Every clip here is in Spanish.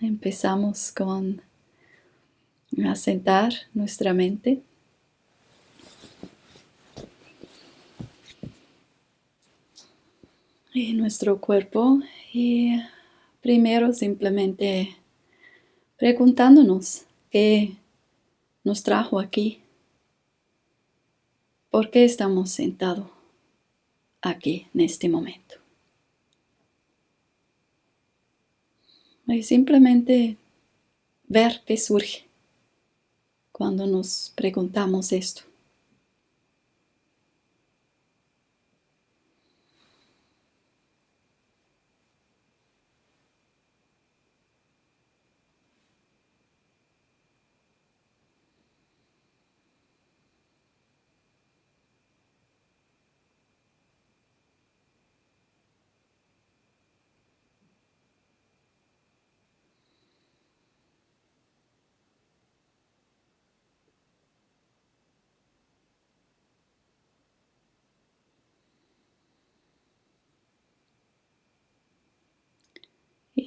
Empezamos con asentar nuestra mente. Y nuestro cuerpo y primero simplemente preguntándonos qué nos trajo aquí, por qué estamos sentados aquí en este momento. Y simplemente ver qué surge cuando nos preguntamos esto.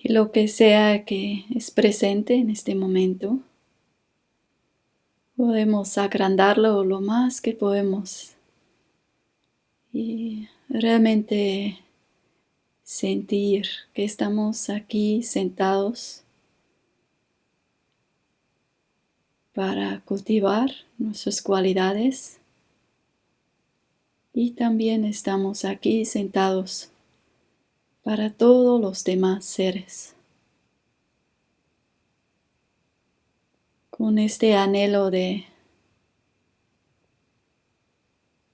Lo que sea que es presente en este momento, podemos agrandarlo lo más que podemos. Y realmente sentir que estamos aquí sentados para cultivar nuestras cualidades. Y también estamos aquí sentados para todos los demás seres. Con este anhelo de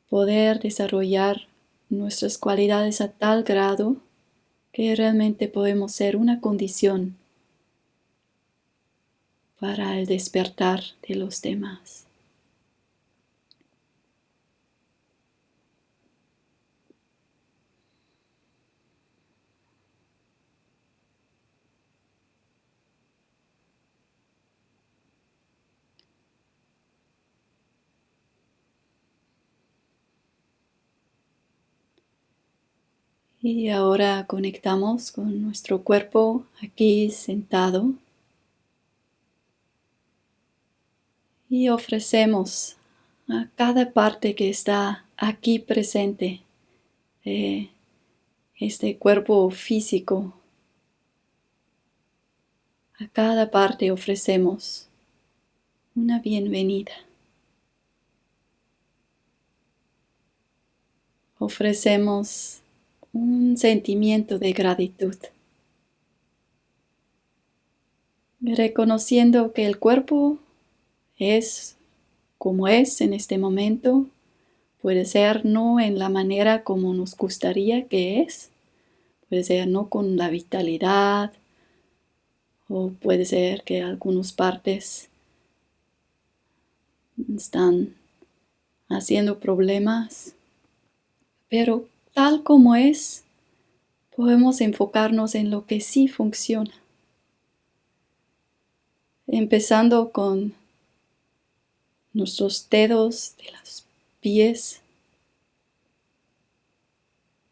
poder desarrollar nuestras cualidades a tal grado que realmente podemos ser una condición para el despertar de los demás. Y ahora conectamos con nuestro cuerpo aquí sentado. Y ofrecemos a cada parte que está aquí presente de este cuerpo físico. A cada parte ofrecemos una bienvenida. Ofrecemos un sentimiento de gratitud. Reconociendo que el cuerpo es como es en este momento, puede ser no en la manera como nos gustaría que es, puede ser no con la vitalidad, o puede ser que algunas partes están haciendo problemas, pero tal como es, podemos enfocarnos en lo que sí funciona. Empezando con nuestros dedos de los pies,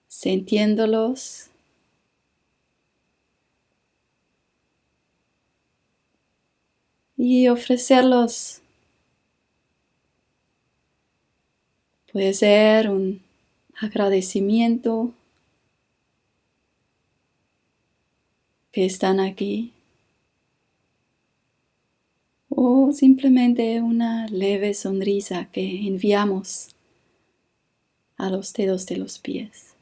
sintiéndolos. Y ofrecerlos. Puede ser un agradecimiento que están aquí o simplemente una leve sonrisa que enviamos a los dedos de los pies.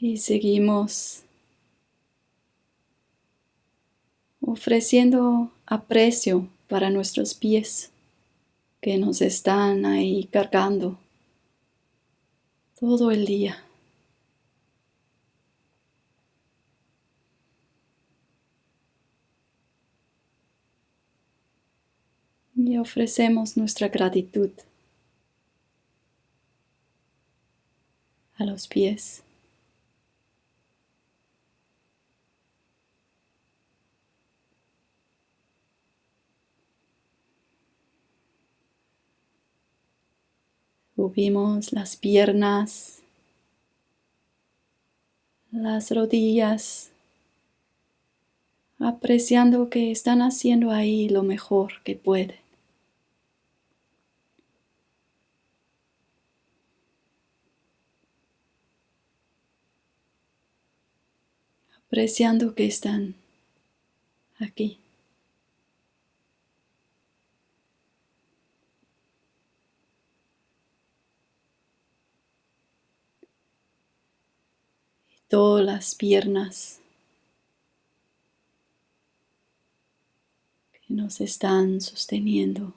Y seguimos ofreciendo aprecio para nuestros pies que nos están ahí cargando todo el día. Y ofrecemos nuestra gratitud a los pies. Subimos las piernas las rodillas, apreciando que están haciendo ahí lo mejor que pueden. Apreciando que están aquí. Todas las piernas que nos están sosteniendo.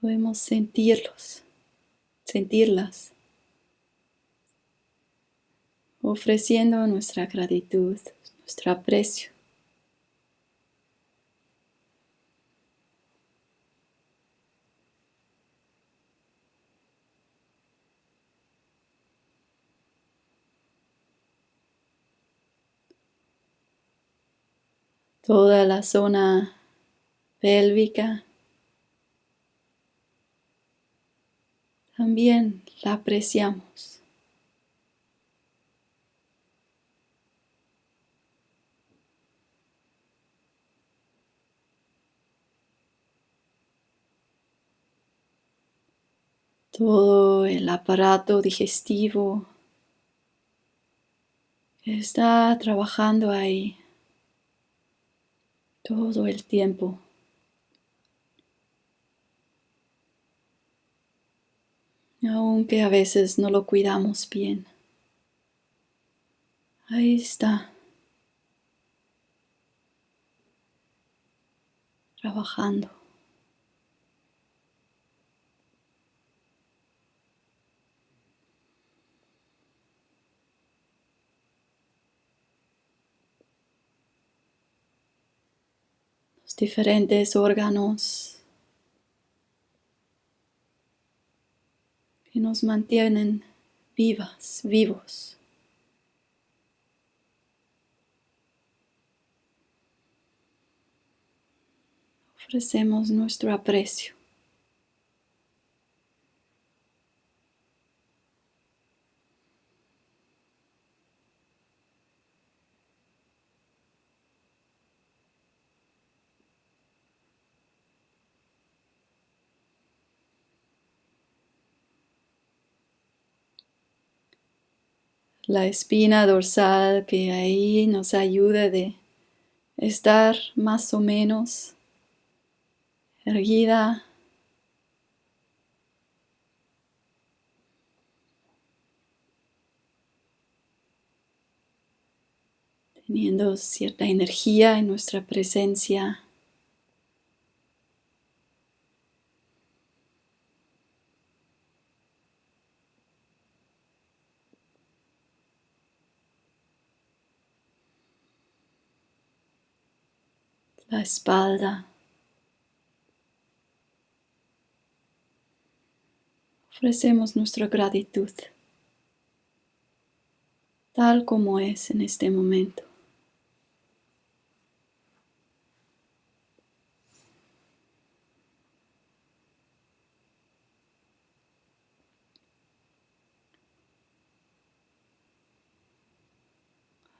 Podemos sentirlos, sentirlas, ofreciendo nuestra gratitud, nuestro aprecio. Toda la zona pélvica. También la apreciamos. Todo el aparato digestivo está trabajando ahí todo el tiempo. Aunque a veces no lo cuidamos bien. Ahí está. Trabajando. Diferentes órganos que nos mantienen vivas, vivos. Ofrecemos nuestro aprecio. La espina dorsal que ahí nos ayuda de estar más o menos erguida. teniendo cierta energía en nuestra presencia. La espalda. Ofrecemos nuestra gratitud tal como es en este momento.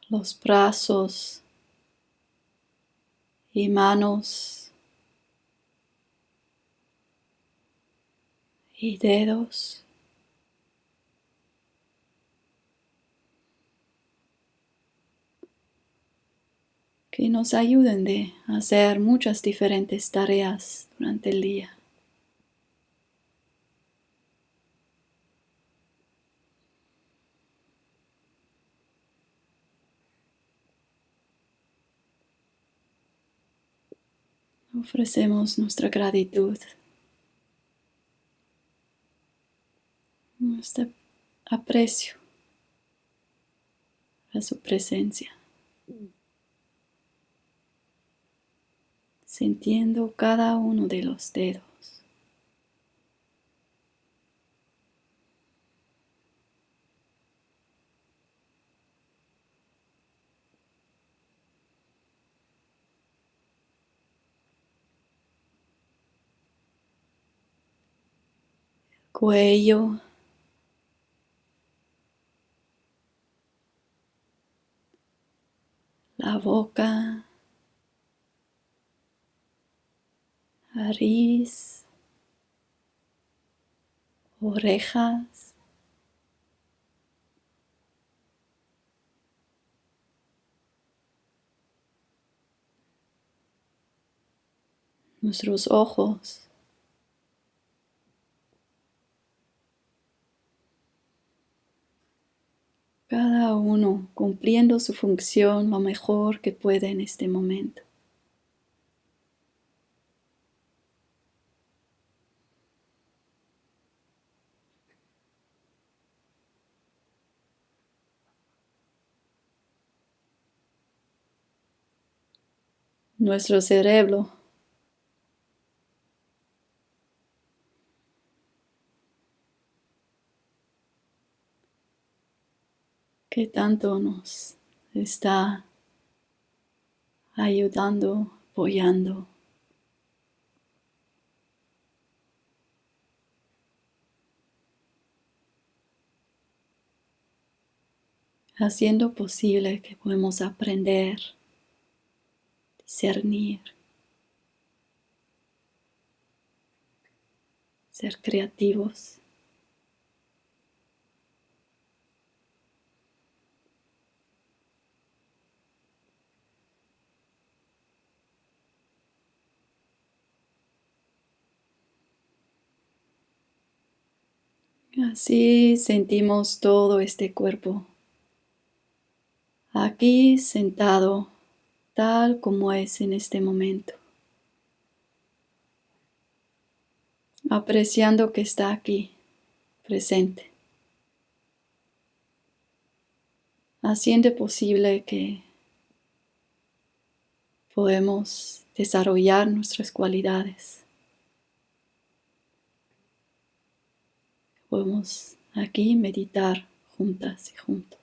Los brazos y manos y dedos. que nos ayuden de hacer muchas diferentes tareas durante el día. Ofrecemos nuestra gratitud, nuestro aprecio a su presencia, sintiendo cada uno de los dedos. Cuello, la boca, nariz, orejas, nuestros ojos. Cada uno cumpliendo su función lo mejor que puede en este momento. Nuestro cerebro que tanto nos está ayudando, apoyando. haciendo posible que podamos aprender, discernir, ser creativos. Así sentimos todo este cuerpo. Aquí sentado tal como es en este momento, apreciando que está aquí presente, haciendo posible que podemos desarrollar nuestras cualidades. Podemos aquí meditar juntas y juntos.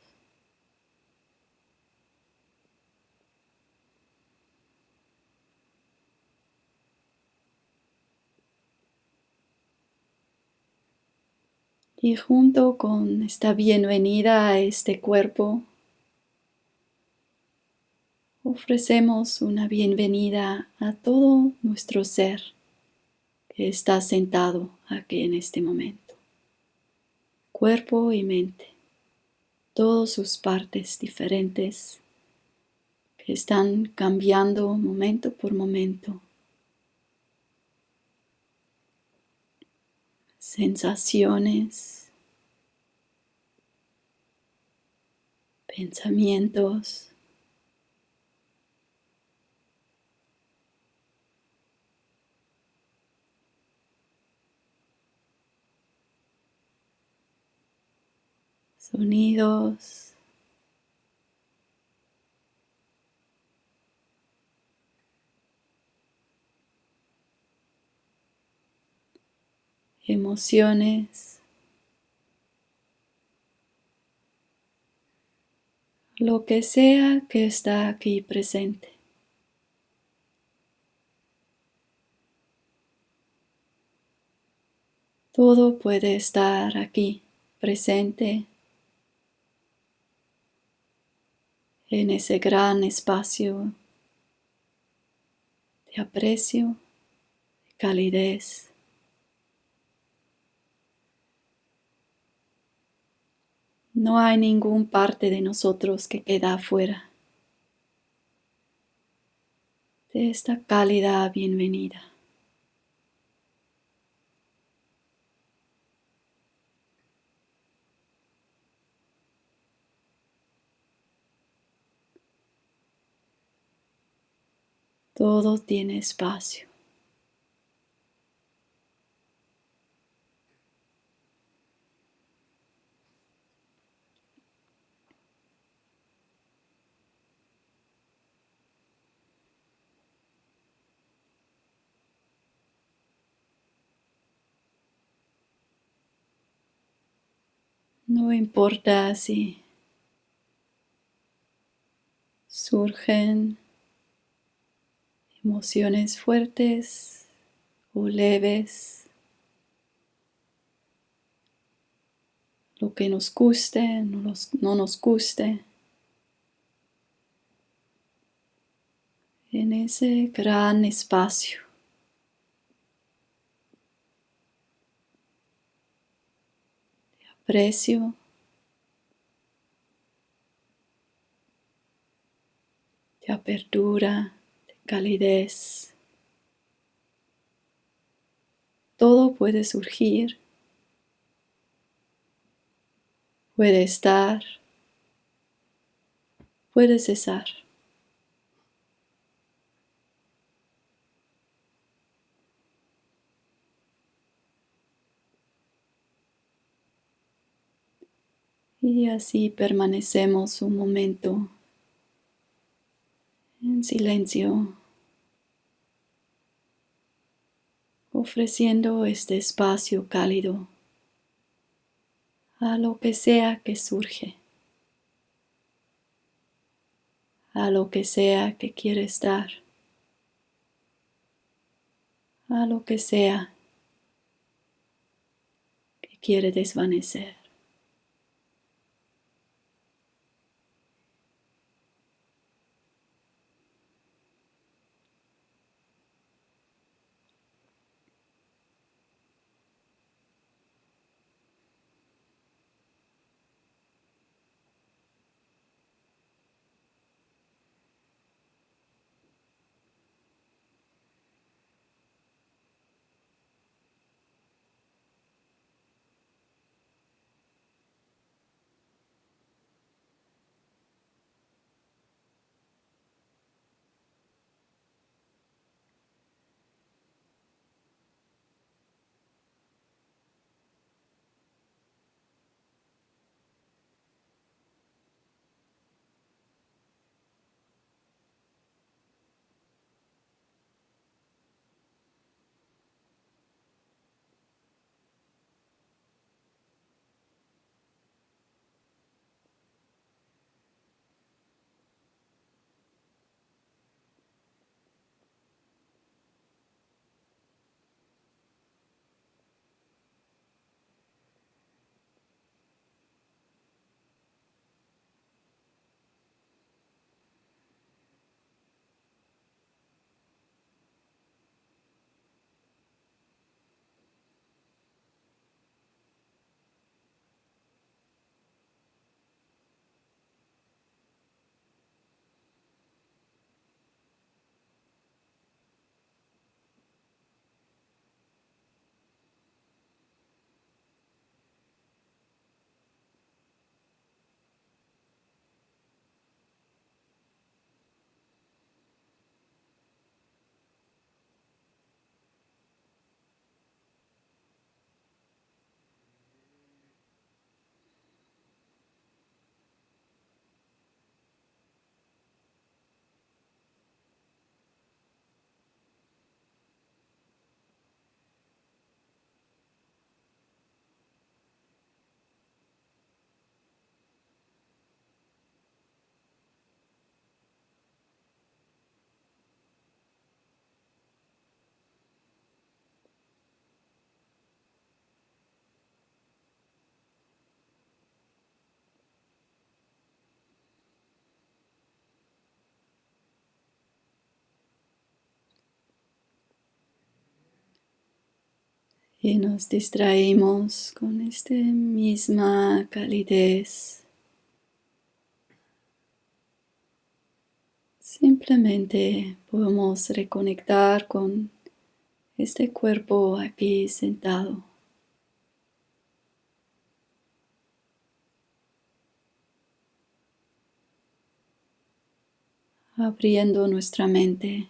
Y junto con esta bienvenida a este cuerpo, ofrecemos una bienvenida a todo nuestro ser que está sentado aquí en este momento cuerpo y mente, todas sus partes diferentes que están cambiando momento por momento. Sensaciones, pensamientos, sonidos. emociones, lo que sea que está aquí presente. Todo puede estar aquí presente en ese gran espacio de aprecio, de calidez. No hay ningún parte de nosotros que queda afuera de esta cálida bienvenida. Todo tiene espacio. No importa si surgen emociones fuertes o leves. lo que nos guste, no nos, no nos guste. En ese gran espacio. de aprecio. de apertura, calidez. Todo puede surgir, puede estar, puede cesar. Y así permanecemos un momento en silencio. ofreciendo este espacio cálido a lo que sea que surge, a lo que sea que quiere estar, a lo que sea que quiere desvanecer. Y nos distraemos con esta misma calidez. Simplemente podemos reconectar con este cuerpo aquí sentado. abriendo nuestra mente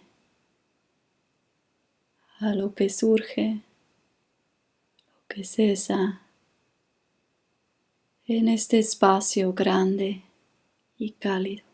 a lo que surge que cesa en este espacio grande y cálido.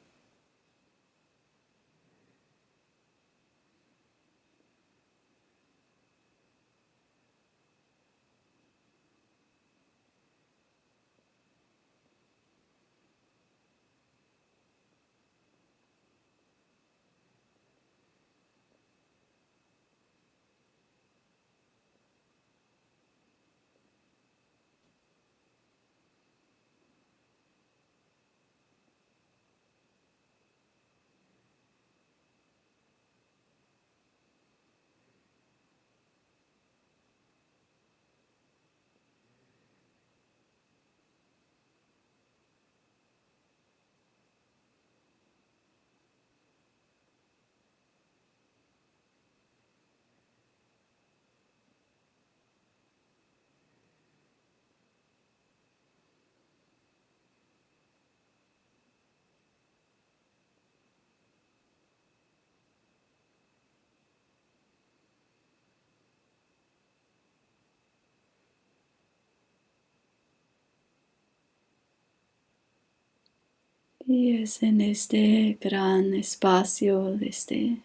Y es en este gran espacio, de este,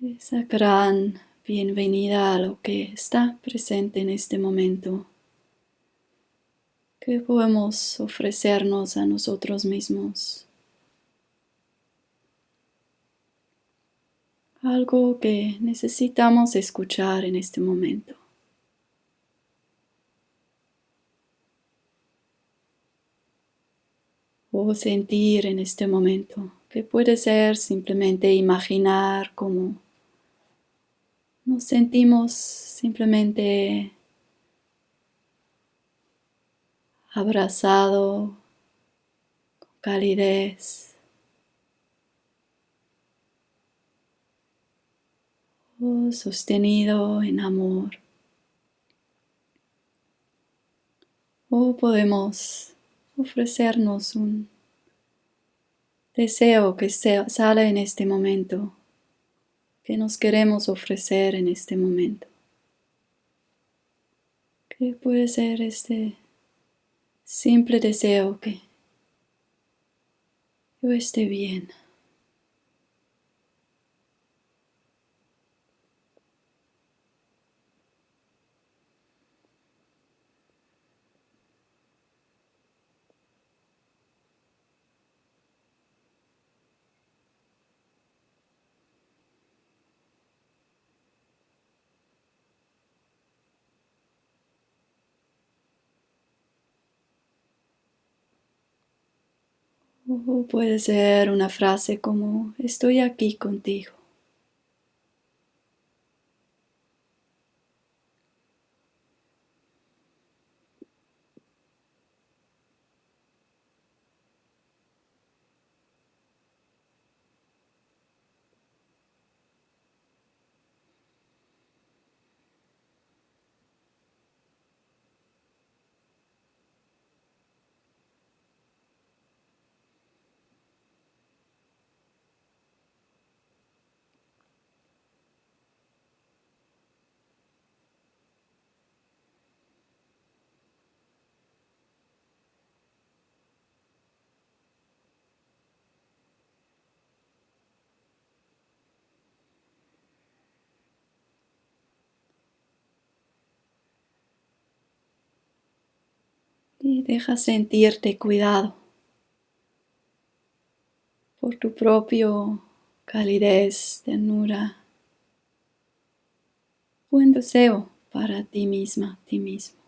esa gran bienvenida a lo que está presente en este momento, que podemos ofrecernos a nosotros mismos. Algo que necesitamos escuchar en este momento. O sentir en este momento, que puede ser simplemente imaginar cómo nos sentimos simplemente abrazado con calidez. O sostenido en amor. O podemos ofrecernos un deseo que sale en este momento que nos queremos ofrecer en este momento. Que puede ser este simple deseo que yo esté bien. O puede ser una frase como estoy aquí contigo. Deja sentirte cuidado por tu propio calidez, ternura, buen deseo para ti misma, ti mismo.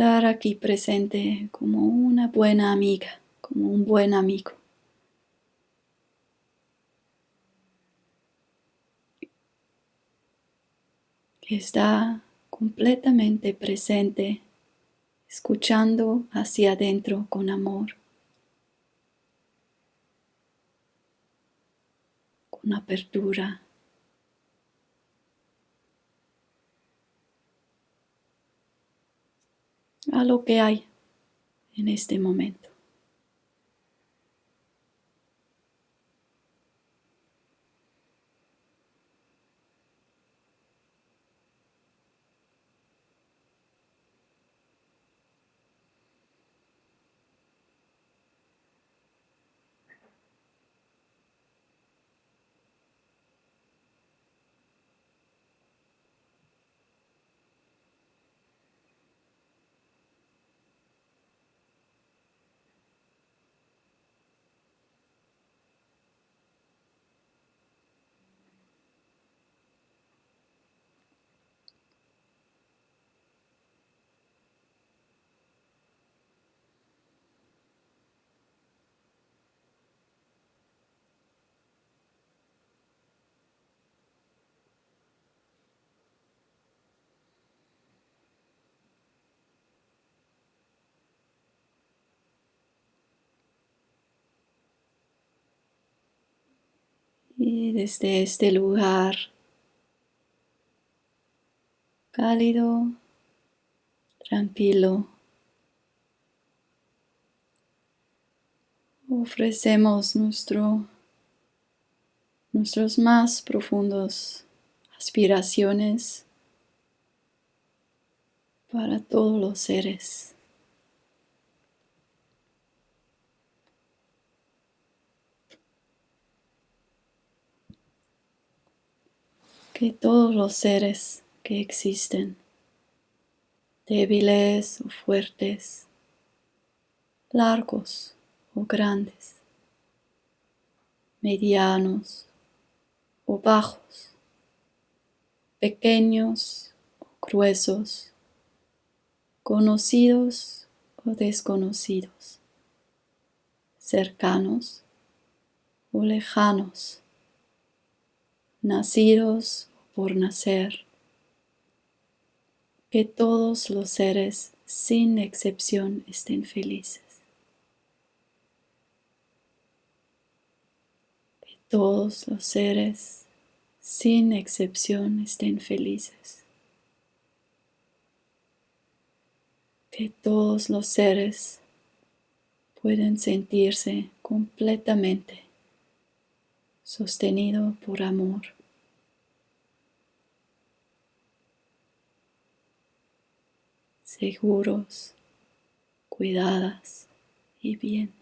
Estar aquí presente como una buena amiga, como un buen amigo. Que está completamente presente, escuchando hacia adentro con amor, con apertura. A lo que hay en este momento. Desde este lugar cálido, tranquilo. Ofrecemos nuestro, nuestros más profundos aspiraciones para todos los seres. Que todos los seres que existen, débiles o fuertes, largos o grandes, medianos o bajos, pequeños o gruesos, conocidos o desconocidos, cercanos o lejanos, nacidos por nacer, que todos los seres sin excepción estén felices. Que todos los seres sin excepción estén felices. que todos los seres pueden sentirse completamente sostenido por amor. Seguros, cuidadas y bien.